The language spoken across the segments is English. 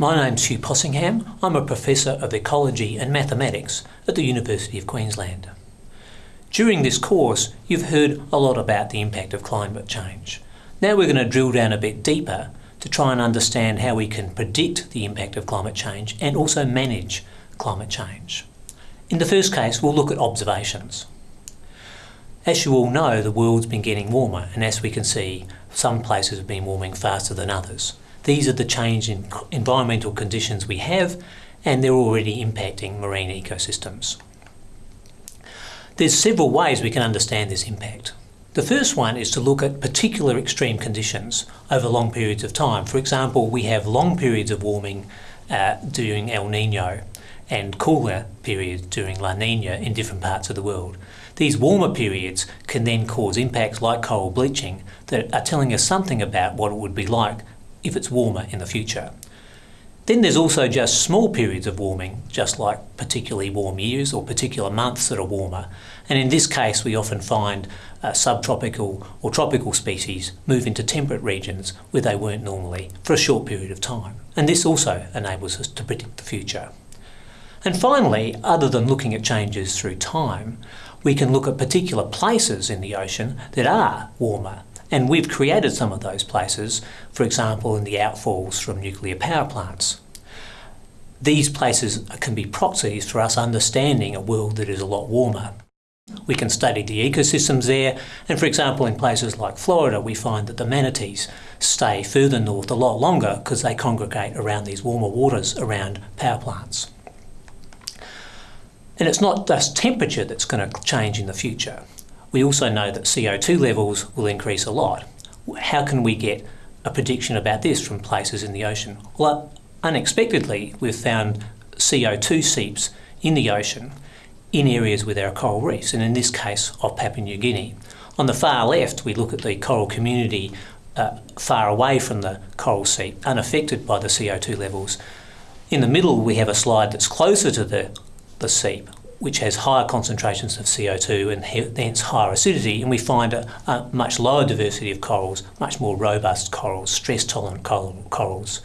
My name's Hugh Possingham. I'm a Professor of Ecology and Mathematics at the University of Queensland. During this course, you've heard a lot about the impact of climate change. Now we're going to drill down a bit deeper to try and understand how we can predict the impact of climate change and also manage climate change. In the first case, we'll look at observations. As you all know, the world's been getting warmer, and as we can see, some places have been warming faster than others. These are the change in environmental conditions we have, and they're already impacting marine ecosystems. There's several ways we can understand this impact. The first one is to look at particular extreme conditions over long periods of time. For example, we have long periods of warming uh, during El Nino and cooler periods during La Nina in different parts of the world. These warmer periods can then cause impacts like coral bleaching that are telling us something about what it would be like if it's warmer in the future. Then there's also just small periods of warming, just like particularly warm years or particular months that are warmer. And in this case, we often find uh, subtropical or tropical species move into temperate regions where they weren't normally for a short period of time. And this also enables us to predict the future. And finally, other than looking at changes through time, we can look at particular places in the ocean that are warmer. And we've created some of those places, for example, in the outfalls from nuclear power plants. These places can be proxies for us understanding a world that is a lot warmer. We can study the ecosystems there, and for example, in places like Florida, we find that the manatees stay further north a lot longer because they congregate around these warmer waters around power plants. And it's not just temperature that's going to change in the future. We also know that CO2 levels will increase a lot. How can we get a prediction about this from places in the ocean? Well, unexpectedly, we've found CO2 seeps in the ocean in areas where there are coral reefs, and in this case of Papua New Guinea. On the far left, we look at the coral community uh, far away from the coral seep, unaffected by the CO2 levels. In the middle, we have a slide that's closer to the the seep, which has higher concentrations of CO2 and hence higher acidity, and we find a, a, much lower diversity of corals, much more robust corals, stress-tolerant coral, corals.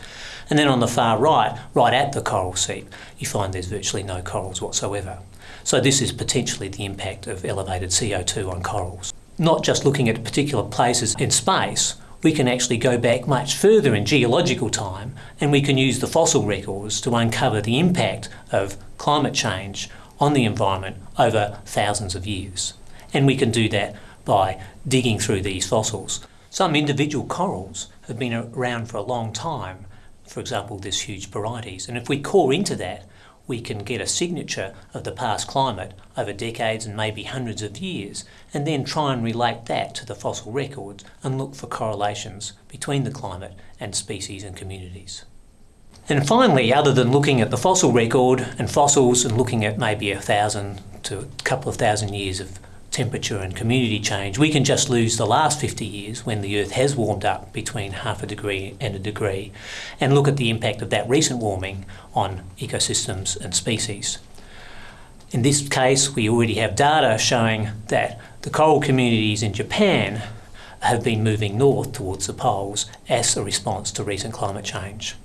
And then on the far right, right at the coral seep, you find there's virtually no corals whatsoever. So this is potentially the impact of elevated CO2 on corals. Not just looking at particular places in space, we can actually go back much further in geological time and we can use the fossil records to uncover the impact of climate change on the environment over thousands of years. And we can do that by digging through these fossils. Some individual corals have been around for a long time, for example this huge Porites, and if we core into that we can get a signature of the past climate over decades and maybe hundreds of years, and then try and relate that to the fossil records and look for correlations between the climate and species and communities. And finally, other than looking at the fossil record and fossils and looking at maybe a thousand to a couple of thousand years of temperature and community change, we can just lose the last 50 years when the Earth has warmed up between half a degree and a degree and look at the impact of that recent warming on ecosystems and species. In this case, we already have data showing that the coral communities in Japan have been moving north towards the poles as a response to recent climate change.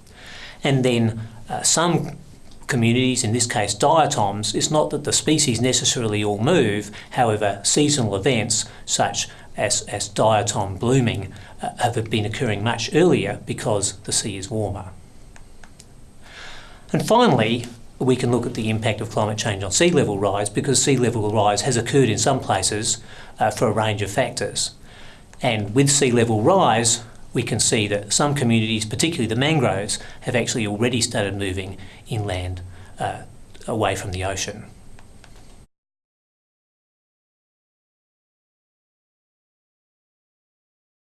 And then uh, some communities, in this case diatoms, it's not that the species necessarily all move, however seasonal events such as, as diatom blooming uh, have been occurring much earlier because the sea is warmer. And finally, we can look at the impact of climate change on sea level rise because sea level rise has occurred in some places uh, for a range of factors. And with sea level rise, we can see that some communities, particularly the mangroves, have actually already started moving inland uh, away from the ocean.